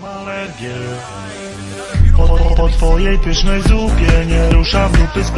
Mam po, po, po twojej pysznej zupie Nie ruszam dupy z